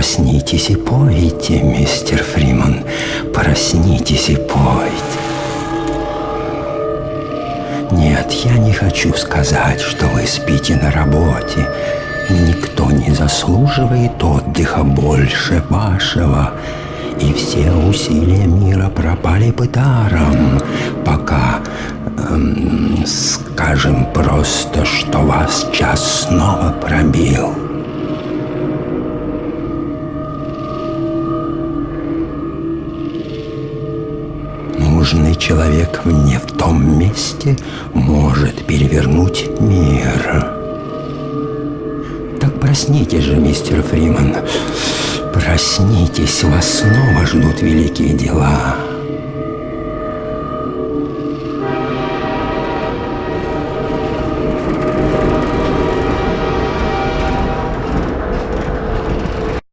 Проснитесь и пойте, мистер Фриман, проснитесь и пойте. Нет, я не хочу сказать, что вы спите на работе. Никто не заслуживает отдыха больше вашего. И все усилия мира пропали бы даром, пока, эм, скажем просто, что вас час снова пробил. Нужный человек не в том месте может перевернуть мир. Так проснитесь же, мистер Фриман. Проснитесь, вас снова ждут великие дела.